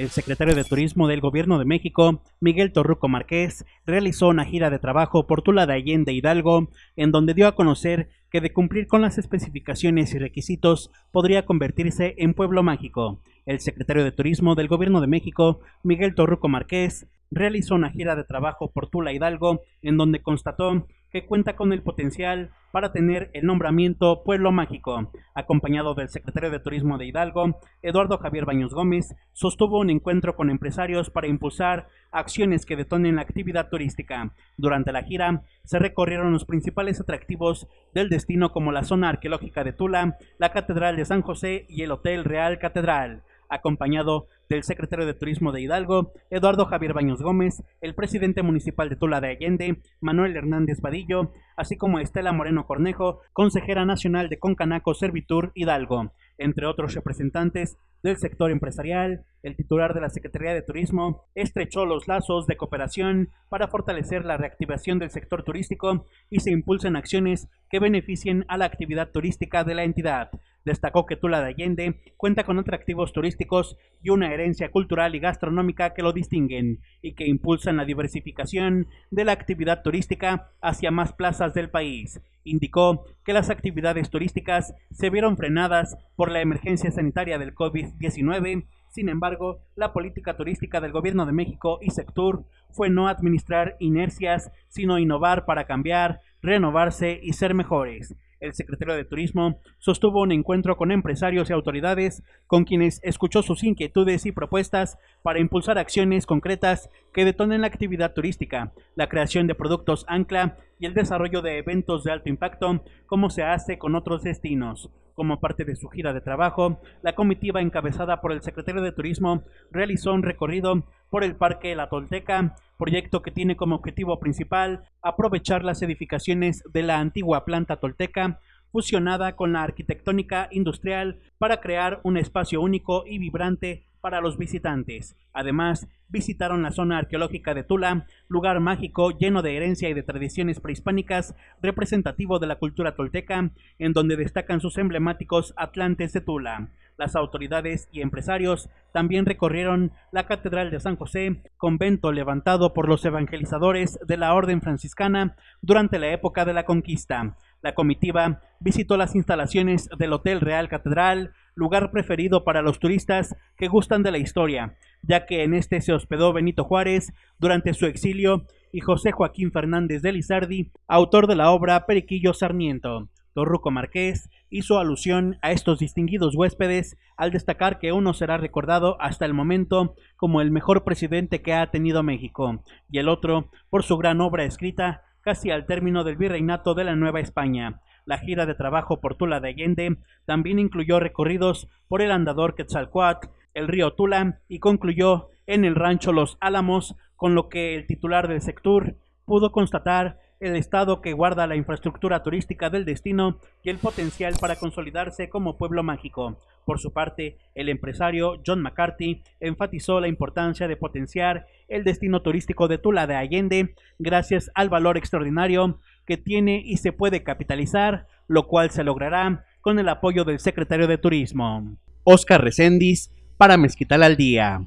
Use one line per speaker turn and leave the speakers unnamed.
El secretario de Turismo del Gobierno de México, Miguel Torruco Márquez, realizó una gira de trabajo por Tula de Allende Hidalgo, en donde dio a conocer que de cumplir con las especificaciones y requisitos podría convertirse en pueblo mágico. El secretario de Turismo del Gobierno de México, Miguel Torruco Márquez, realizó una gira de trabajo por Tula Hidalgo, en donde constató que cuenta con el potencial para tener el nombramiento Pueblo Mágico. Acompañado del secretario de Turismo de Hidalgo, Eduardo Javier Baños Gómez, sostuvo un encuentro con empresarios para impulsar acciones que detonen la actividad turística. Durante la gira, se recorrieron los principales atractivos del destino como la zona arqueológica de Tula, la Catedral de San José y el Hotel Real Catedral acompañado del secretario de Turismo de Hidalgo, Eduardo Javier Baños Gómez, el presidente municipal de Tula de Allende, Manuel Hernández Vadillo, así como Estela Moreno Cornejo, consejera nacional de Concanaco Servitur Hidalgo, entre otros representantes del sector empresarial, el titular de la Secretaría de Turismo estrechó los lazos de cooperación para fortalecer la reactivación del sector turístico y se impulsen acciones que beneficien a la actividad turística de la entidad. Destacó que Tula de Allende cuenta con atractivos turísticos y una herencia cultural y gastronómica que lo distinguen y que impulsan la diversificación de la actividad turística hacia más plazas del país. Indicó que las actividades turísticas se vieron frenadas por la emergencia sanitaria del COVID-19 sin embargo, la política turística del Gobierno de México y Sectur fue no administrar inercias, sino innovar para cambiar, renovarse y ser mejores. El secretario de Turismo sostuvo un encuentro con empresarios y autoridades con quienes escuchó sus inquietudes y propuestas para impulsar acciones concretas que detonen la actividad turística, la creación de productos ancla y el desarrollo de eventos de alto impacto como se hace con otros destinos. Como parte de su gira de trabajo, la comitiva encabezada por el secretario de Turismo realizó un recorrido por el Parque La Tolteca, proyecto que tiene como objetivo principal aprovechar las edificaciones de la antigua planta tolteca fusionada con la arquitectónica industrial para crear un espacio único y vibrante para los visitantes. Además, visitaron la zona arqueológica de Tula, lugar mágico lleno de herencia y de tradiciones prehispánicas, representativo de la cultura tolteca, en donde destacan sus emblemáticos Atlantes de Tula. Las autoridades y empresarios también recorrieron la Catedral de San José, convento levantado por los evangelizadores de la Orden Franciscana durante la época de la conquista. La comitiva visitó las instalaciones del Hotel Real Catedral, lugar preferido para los turistas que gustan de la historia, ya que en este se hospedó Benito Juárez durante su exilio y José Joaquín Fernández de Lizardi, autor de la obra Periquillo Sarmiento. Torruco Marqués hizo alusión a estos distinguidos huéspedes al destacar que uno será recordado hasta el momento como el mejor presidente que ha tenido México y el otro por su gran obra escrita casi al término del virreinato de la Nueva España. La gira de trabajo por Tula de Allende también incluyó recorridos por el andador Quetzalcoatl, el río Tula y concluyó en el rancho Los Álamos, con lo que el titular del sector pudo constatar el estado que guarda la infraestructura turística del destino y el potencial para consolidarse como pueblo mágico. Por su parte, el empresario John McCarthy enfatizó la importancia de potenciar el destino turístico de Tula de Allende gracias al valor extraordinario que tiene y se puede capitalizar, lo cual se logrará con el apoyo del secretario de Turismo. Oscar Recendis para Mezquital al Día.